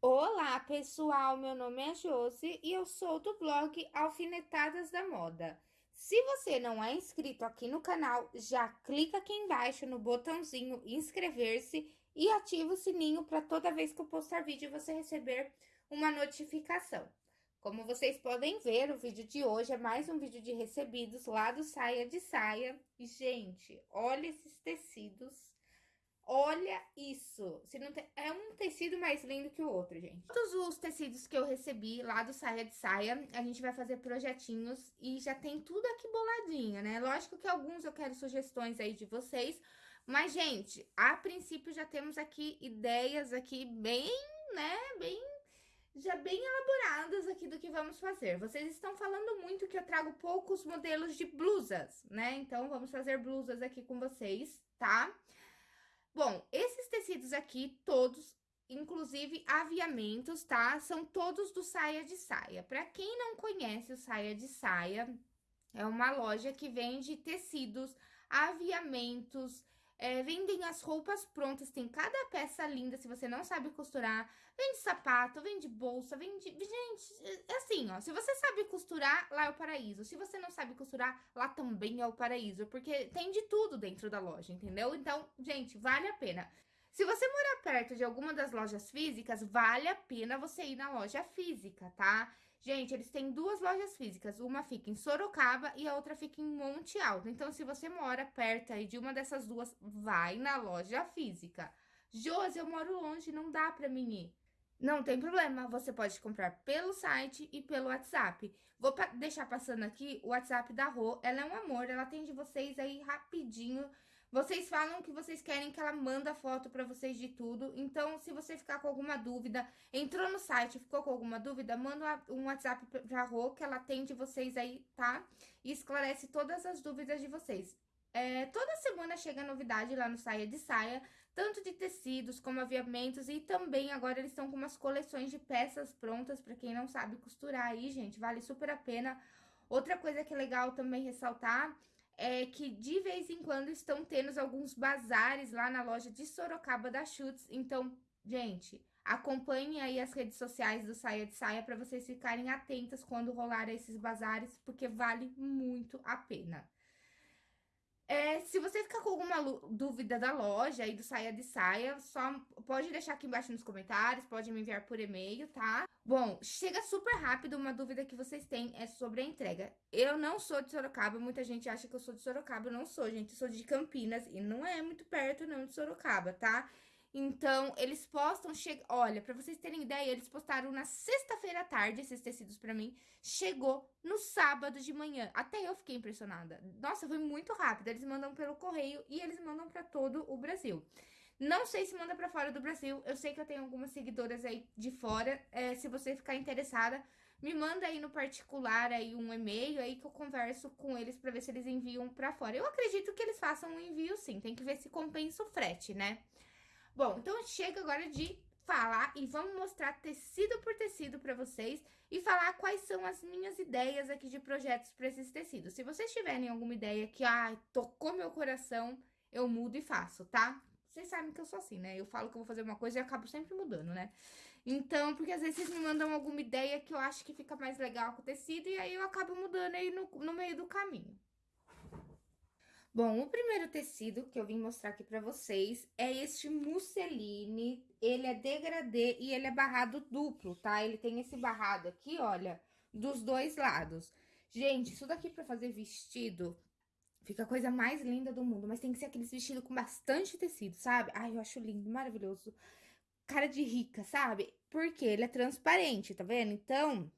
Olá pessoal, meu nome é Josi e eu sou do blog Alfinetadas da Moda. Se você não é inscrito aqui no canal, já clica aqui embaixo no botãozinho inscrever-se e ativa o sininho para toda vez que eu postar vídeo você receber uma notificação. Como vocês podem ver, o vídeo de hoje é mais um vídeo de recebidos lá do Saia de Saia. E, gente, olha esses tecidos Olha isso! Se não tem... É um tecido mais lindo que o outro, gente. Todos os tecidos que eu recebi lá do Saia de Saia, a gente vai fazer projetinhos e já tem tudo aqui boladinho, né? Lógico que alguns eu quero sugestões aí de vocês, mas, gente, a princípio já temos aqui ideias aqui bem, né, bem já bem elaboradas aqui do que vamos fazer. Vocês estão falando muito que eu trago poucos modelos de blusas, né? Então, vamos fazer blusas aqui com vocês, tá? Bom, esses tecidos aqui, todos, inclusive aviamentos, tá? São todos do Saia de Saia. Para quem não conhece o Saia de Saia, é uma loja que vende tecidos, aviamentos, é, vendem as roupas prontas, tem cada peça linda, se você não sabe costurar. Vende sapato, vende bolsa, vende... Gente, é assim, ó, se você sabe costurar, lá é o paraíso. Se você não sabe costurar, lá também é o paraíso, porque tem de tudo dentro da loja, entendeu? Então, gente, vale a pena. Se você morar perto de alguma das lojas físicas, vale a pena você ir na loja física, tá? Gente, eles têm duas lojas físicas, uma fica em Sorocaba e a outra fica em Monte Alto. Então, se você mora perto aí de uma dessas duas, vai na loja física. Josi, eu moro longe, não dá pra mim ir. Não tem problema, você pode comprar pelo site e pelo WhatsApp. Vou pa deixar passando aqui o WhatsApp da Rô, ela é um amor, ela atende vocês aí rapidinho vocês falam que vocês querem que ela manda foto pra vocês de tudo. Então, se você ficar com alguma dúvida, entrou no site, ficou com alguma dúvida, manda um WhatsApp pra Rô, que ela atende vocês aí, tá? E esclarece todas as dúvidas de vocês. É, toda semana chega novidade lá no Saia de Saia, tanto de tecidos como aviamentos, e também agora eles estão com umas coleções de peças prontas, pra quem não sabe costurar aí, gente, vale super a pena. Outra coisa que é legal também ressaltar é que de vez em quando estão tendo alguns bazares lá na loja de Sorocaba da Chutes. Então, gente, acompanhem aí as redes sociais do Saia de Saia para vocês ficarem atentas quando rolar esses bazares, porque vale muito a pena. É, se você ficar com alguma dúvida da loja e do Saia de Saia, só pode deixar aqui embaixo nos comentários, pode me enviar por e-mail, tá? Bom, chega super rápido, uma dúvida que vocês têm é sobre a entrega. Eu não sou de Sorocaba, muita gente acha que eu sou de Sorocaba, eu não sou, gente, eu sou de Campinas e não é muito perto não de Sorocaba, tá? Então, eles postam, che... olha, pra vocês terem ideia, eles postaram na sexta-feira à tarde esses tecidos pra mim, chegou no sábado de manhã. Até eu fiquei impressionada. Nossa, foi muito rápido, eles mandam pelo correio e eles mandam pra todo o Brasil. Não sei se manda pra fora do Brasil, eu sei que eu tenho algumas seguidoras aí de fora, é, se você ficar interessada, me manda aí no particular aí um e-mail aí que eu converso com eles pra ver se eles enviam pra fora. Eu acredito que eles façam um envio sim, tem que ver se compensa o frete, né? Bom, então chega agora de falar e vamos mostrar tecido por tecido para vocês e falar quais são as minhas ideias aqui de projetos para esses tecidos. Se vocês tiverem alguma ideia que, ah, tocou meu coração, eu mudo e faço, tá? Vocês sabem que eu sou assim, né? Eu falo que eu vou fazer uma coisa e acabo sempre mudando, né? Então, porque às vezes vocês me mandam alguma ideia que eu acho que fica mais legal com o tecido e aí eu acabo mudando aí no, no meio do caminho. Bom, o primeiro tecido que eu vim mostrar aqui pra vocês é este musseline. Ele é degradê e ele é barrado duplo, tá? Ele tem esse barrado aqui, olha, dos dois lados. Gente, isso daqui pra fazer vestido fica a coisa mais linda do mundo. Mas tem que ser aqueles vestidos com bastante tecido, sabe? Ai, eu acho lindo, maravilhoso. Cara de rica, sabe? Porque ele é transparente, tá vendo? Então,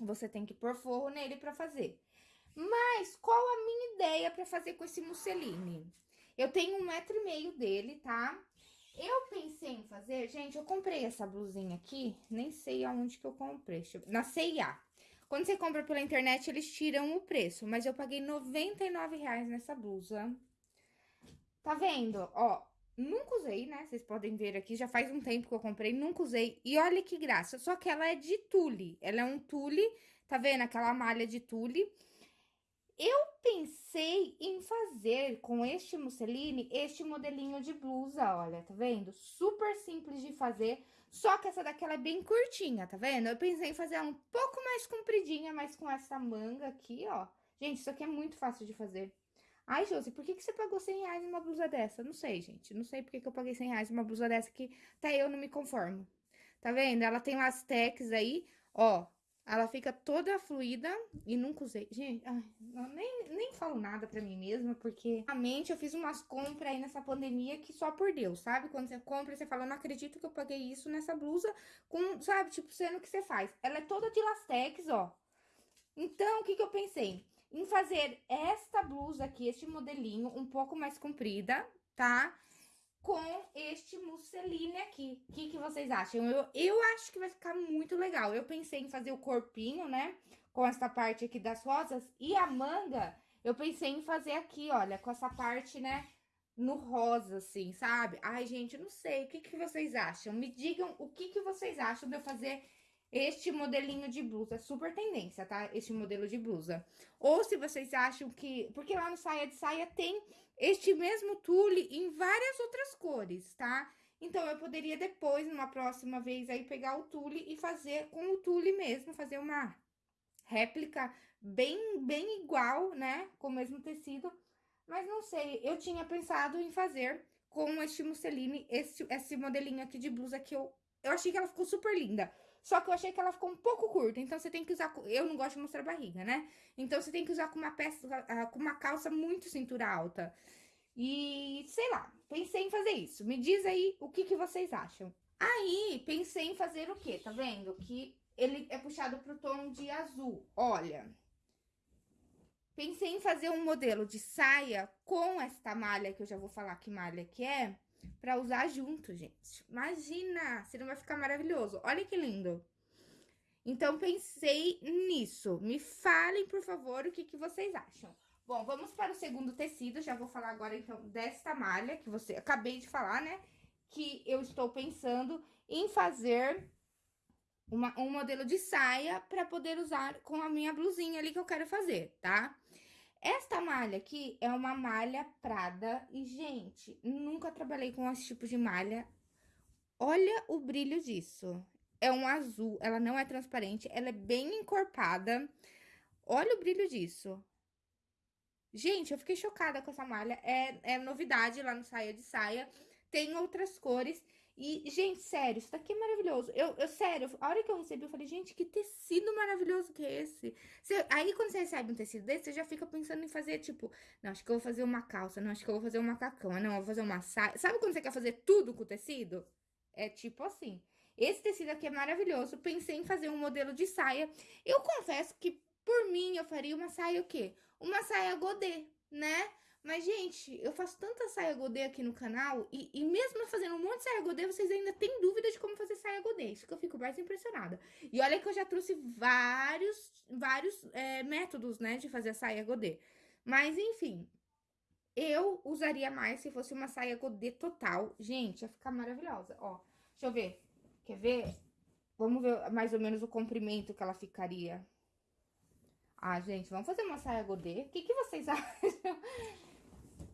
você tem que pôr forro nele pra fazer. Mas qual a minha ideia para fazer com esse musseline? Eu tenho um metro e meio dele, tá? Eu pensei em fazer... Gente, eu comprei essa blusinha aqui, nem sei aonde que eu comprei. Eu, na C&A. Quando você compra pela internet, eles tiram o preço. Mas eu paguei R$ 99,00 nessa blusa. Tá vendo? Ó, nunca usei, né? Vocês podem ver aqui, já faz um tempo que eu comprei, nunca usei. E olha que graça, só que ela é de tule. Ela é um tule, tá vendo? Aquela malha de tule. Eu pensei em fazer com este musseline este modelinho de blusa, olha, tá vendo? Super simples de fazer, só que essa daqui é bem curtinha, tá vendo? Eu pensei em fazer ela um pouco mais compridinha, mas com essa manga aqui, ó. Gente, isso aqui é muito fácil de fazer. Ai, Josi, por que, que você pagou 100 reais numa blusa dessa? Não sei, gente. Não sei por que, que eu paguei 100 reais numa blusa dessa que até eu não me conformo. Tá vendo? Ela tem as tecs aí, ó. Ela fica toda fluida e nunca usei. Gente, ai, nem, nem falo nada pra mim mesma, porque realmente eu fiz umas compras aí nessa pandemia que só por Deus, sabe? Quando você compra, você fala, não acredito que eu paguei isso nessa blusa, com, sabe? Tipo, sendo que você faz. Ela é toda de lastex, ó. Então, o que que eu pensei? Em fazer esta blusa aqui, este modelinho, um pouco mais comprida, tá? Com este musseline aqui. O que, que vocês acham? Eu, eu acho que vai ficar muito legal. Eu pensei em fazer o corpinho, né? Com essa parte aqui das rosas. E a manga, eu pensei em fazer aqui, olha, com essa parte, né? No rosa, assim, sabe? Ai, gente, não sei. O que, que vocês acham? Me digam o que, que vocês acham de eu fazer este modelinho de blusa. É super tendência, tá? Este modelo de blusa. Ou se vocês acham que... Porque lá no Saia de Saia tem este mesmo tule em várias outras cores, tá? Então, eu poderia depois, numa próxima vez, aí, pegar o tule e fazer com o tule mesmo, fazer uma réplica bem, bem igual, né? Com o mesmo tecido. Mas não sei, eu tinha pensado em fazer com este musseline, esse, esse modelinho aqui de blusa que eu... Eu achei que ela ficou super linda. Só que eu achei que ela ficou um pouco curta, então você tem que usar... Eu não gosto de mostrar barriga, né? Então, você tem que usar com uma peça, ah, com uma calça muito cintura alta. E, sei lá, pensei em fazer isso. Me diz aí o que, que vocês acham. Aí, pensei em fazer o quê? Tá vendo? Que ele é puxado pro tom de azul. Olha, pensei em fazer um modelo de saia com esta malha, que eu já vou falar que malha que é, pra usar junto, gente. Imagina, se não vai ficar maravilhoso. Olha que lindo. Então, pensei nisso. Me falem, por favor, o que, que vocês acham. Bom, vamos para o segundo tecido. Já vou falar agora, então, desta malha que você... Acabei de falar, né? Que eu estou pensando em fazer uma, um modelo de saia para poder usar com a minha blusinha ali que eu quero fazer, tá? Esta malha aqui é uma malha prada e, gente, nunca trabalhei com esse tipo de malha. Olha o brilho disso. É um azul, ela não é transparente, ela é bem encorpada. Olha o brilho disso. Gente, eu fiquei chocada com essa malha. É, é novidade lá no Saia de Saia. Tem outras cores. E, gente, sério, isso daqui é maravilhoso. Eu, eu, sério, a hora que eu recebi, eu falei, gente, que tecido maravilhoso que é esse. Você, aí, quando você recebe um tecido desse, você já fica pensando em fazer, tipo, não, acho que eu vou fazer uma calça, não, acho que eu vou fazer um macacão, não, eu vou fazer uma saia. Sabe quando você quer fazer tudo com o tecido? É tipo assim. Esse tecido aqui é maravilhoso. Pensei em fazer um modelo de saia. Eu confesso que, por mim, eu faria uma saia o quê? Uma saia godê, né? Mas, gente, eu faço tanta saia godê aqui no canal e, e mesmo fazendo um monte de saia godê, vocês ainda têm dúvida de como fazer saia godê. Isso que eu fico mais impressionada. E olha que eu já trouxe vários, vários é, métodos, né, de fazer saia godê. Mas, enfim, eu usaria mais se fosse uma saia godê total. Gente, ia ficar maravilhosa, ó. Deixa eu ver. Quer ver? Vamos ver mais ou menos o comprimento que ela ficaria. Ah, gente, vamos fazer uma saia godê? O que, que vocês acham?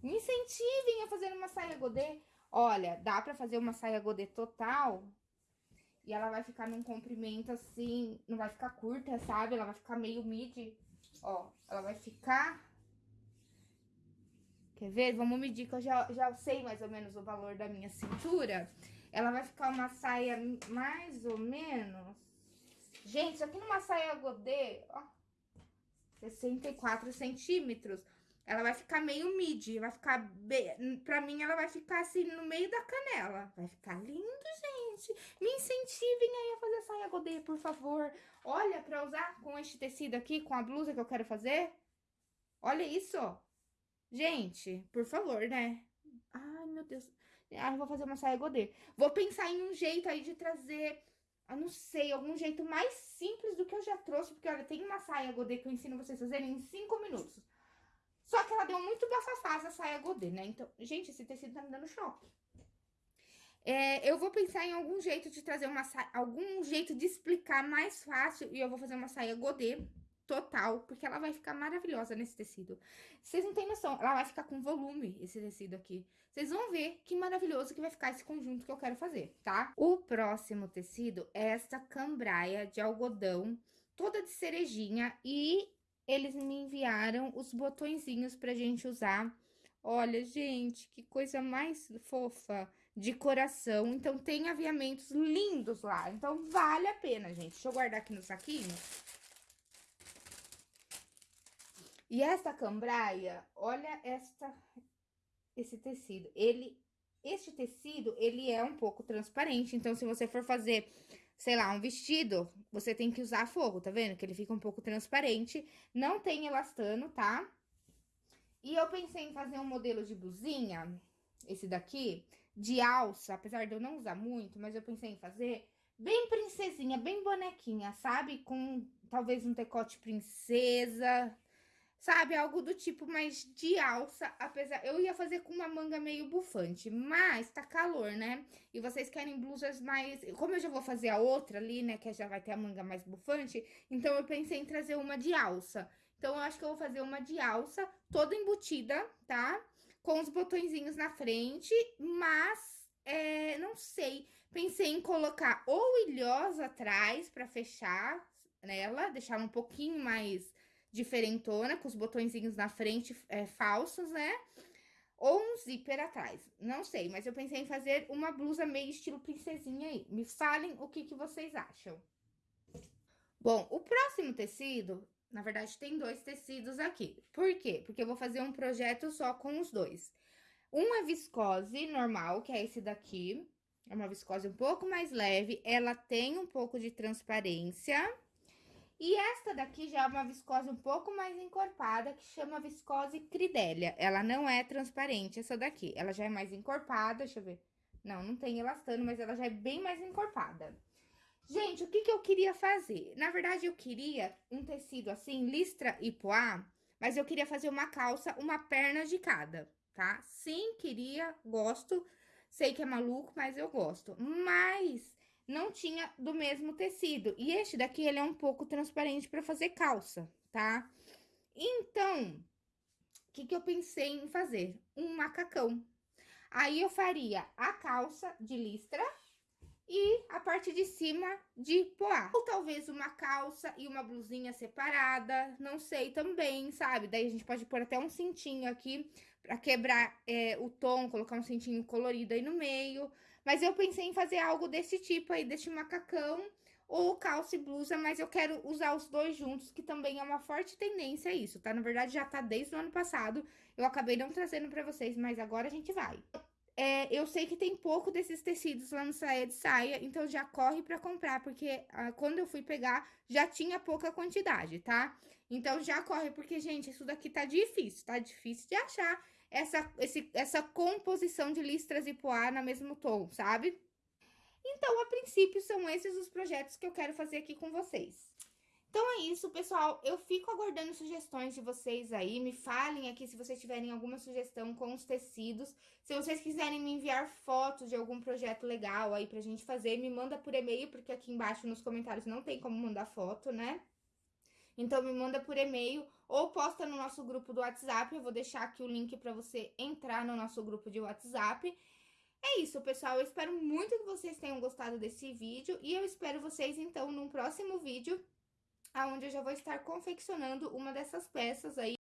Me incentivem a fazer uma saia godê. Olha, dá pra fazer uma saia godê total. E ela vai ficar num comprimento assim, não vai ficar curta, sabe? Ela vai ficar meio midi. Ó, ela vai ficar... Quer ver? Vamos medir que eu já, já sei mais ou menos o valor da minha cintura. Ela vai ficar uma saia mais ou menos... Gente, isso aqui numa saia godê, ó, 64 centímetros. Ela vai ficar meio midi, vai ficar... Bem, pra mim, ela vai ficar assim no meio da canela. Vai ficar lindo, gente. Me incentivem aí a fazer saia godê, por favor. Olha, pra usar com este tecido aqui, com a blusa que eu quero fazer. Olha isso. Gente, por favor, né? Ai, meu Deus. Ah, eu vou fazer uma saia godê. Vou pensar em um jeito aí de trazer, eu não sei, algum jeito mais simples do que eu já trouxe. Porque, olha, tem uma saia godê que eu ensino vocês a fazerem em 5 minutos. Só que ela deu muito bafafá essa saia godê, né? Então, gente, esse tecido tá me dando choque. É, eu vou pensar em algum jeito de trazer uma saia, algum jeito de explicar mais fácil e eu vou fazer uma saia godê total, porque ela vai ficar maravilhosa nesse tecido. Vocês não têm noção, ela vai ficar com volume, esse tecido aqui. Vocês vão ver que maravilhoso que vai ficar esse conjunto que eu quero fazer, tá? O próximo tecido é essa cambraia de algodão, toda de cerejinha, e eles me enviaram os botõezinhos pra gente usar. Olha, gente, que coisa mais fofa de coração. Então, tem aviamentos lindos lá. Então, vale a pena, gente. Deixa eu guardar aqui no saquinho. E essa cambraia, olha esta, esse tecido. Ele, este tecido, ele é um pouco transparente. Então, se você for fazer, sei lá, um vestido, você tem que usar fogo, tá vendo? Que ele fica um pouco transparente. Não tem elastano, tá? E eu pensei em fazer um modelo de blusinha, esse daqui, de alça, apesar de eu não usar muito, mas eu pensei em fazer bem princesinha, bem bonequinha, sabe? Com talvez um decote princesa, sabe? Algo do tipo mais de alça, apesar... Eu ia fazer com uma manga meio bufante, mas tá calor, né? E vocês querem blusas mais... Como eu já vou fazer a outra ali, né, que já vai ter a manga mais bufante, então eu pensei em trazer uma de alça. Então, eu acho que eu vou fazer uma de alça, toda embutida, tá? com os botõezinhos na frente, mas é, não sei. Pensei em colocar ou ilhosa atrás para fechar nela, deixar um pouquinho mais diferentona, com os botõezinhos na frente é, falsos, né? Ou um zíper atrás, não sei, mas eu pensei em fazer uma blusa meio estilo princesinha aí. Me falem o que, que vocês acham. Bom, o próximo tecido na verdade, tem dois tecidos aqui. Por quê? Porque eu vou fazer um projeto só com os dois. Um é viscose normal, que é esse daqui. É uma viscose um pouco mais leve. Ela tem um pouco de transparência. E esta daqui já é uma viscose um pouco mais encorpada, que chama viscose cridélia. Ela não é transparente, essa daqui. Ela já é mais encorpada, deixa eu ver. Não, não tem elastano, mas ela já é bem mais encorpada. Gente, o que, que eu queria fazer? Na verdade, eu queria um tecido assim, listra e poá, mas eu queria fazer uma calça, uma perna de cada, tá? Sim, queria, gosto, sei que é maluco, mas eu gosto. Mas não tinha do mesmo tecido. E este daqui, ele é um pouco transparente para fazer calça, tá? Então, o que, que eu pensei em fazer? Um macacão. Aí, eu faria a calça de listra e a parte de cima de poá. Ou talvez uma calça e uma blusinha separada, não sei também, sabe? Daí a gente pode pôr até um cintinho aqui pra quebrar é, o tom, colocar um cintinho colorido aí no meio. Mas eu pensei em fazer algo desse tipo aí, desse macacão ou calça e blusa, mas eu quero usar os dois juntos, que também é uma forte tendência isso, tá? Na verdade, já tá desde o ano passado, eu acabei não trazendo pra vocês, mas agora a gente vai é, eu sei que tem pouco desses tecidos lá no Saia de Saia, então já corre para comprar, porque ah, quando eu fui pegar, já tinha pouca quantidade, tá? Então já corre, porque, gente, isso daqui tá difícil, tá difícil de achar essa, esse, essa composição de listras e poá no mesmo tom, sabe? Então, a princípio, são esses os projetos que eu quero fazer aqui com vocês. Então é isso, pessoal. Eu fico aguardando sugestões de vocês aí. Me falem aqui se vocês tiverem alguma sugestão com os tecidos. Se vocês quiserem me enviar fotos de algum projeto legal aí pra gente fazer, me manda por e-mail, porque aqui embaixo nos comentários não tem como mandar foto, né? Então, me manda por e-mail ou posta no nosso grupo do WhatsApp. Eu vou deixar aqui o link para você entrar no nosso grupo de WhatsApp. É isso, pessoal. Eu espero muito que vocês tenham gostado desse vídeo. E eu espero vocês, então, num próximo vídeo aonde eu já vou estar confeccionando uma dessas peças aí